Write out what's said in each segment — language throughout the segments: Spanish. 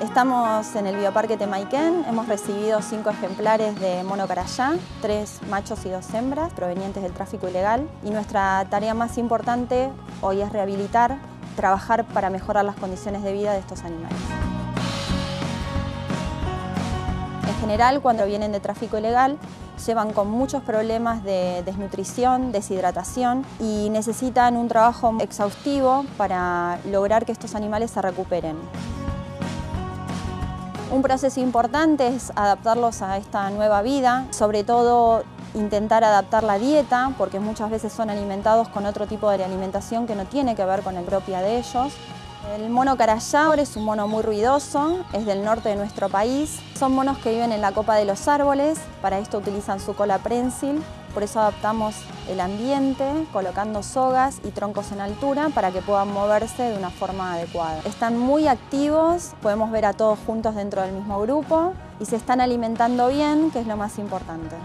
Estamos en el Bioparque Temaiken, hemos recibido cinco ejemplares de mono carayá, tres machos y dos hembras provenientes del tráfico ilegal y nuestra tarea más importante hoy es rehabilitar, trabajar para mejorar las condiciones de vida de estos animales. En general, cuando vienen de tráfico ilegal, llevan con muchos problemas de desnutrición, deshidratación y necesitan un trabajo exhaustivo para lograr que estos animales se recuperen. Un proceso importante es adaptarlos a esta nueva vida, sobre todo intentar adaptar la dieta, porque muchas veces son alimentados con otro tipo de alimentación que no tiene que ver con la propia de ellos. El mono carayá es un mono muy ruidoso, es del norte de nuestro país. Son monos que viven en la copa de los árboles, para esto utilizan su cola prensil, por eso adaptamos el ambiente colocando sogas y troncos en altura para que puedan moverse de una forma adecuada. Están muy activos, podemos ver a todos juntos dentro del mismo grupo y se están alimentando bien, que es lo más importante.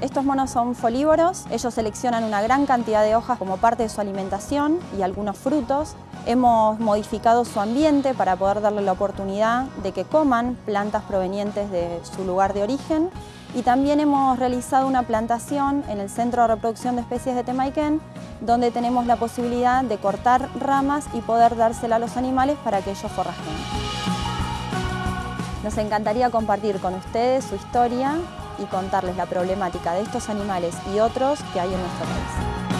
Estos monos son folívoros, ellos seleccionan una gran cantidad de hojas como parte de su alimentación y algunos frutos. Hemos modificado su ambiente para poder darle la oportunidad de que coman plantas provenientes de su lugar de origen y también hemos realizado una plantación en el Centro de Reproducción de Especies de Temaiken donde tenemos la posibilidad de cortar ramas y poder dársela a los animales para que ellos forrajen. Nos encantaría compartir con ustedes su historia y contarles la problemática de estos animales y otros que hay en nuestro país.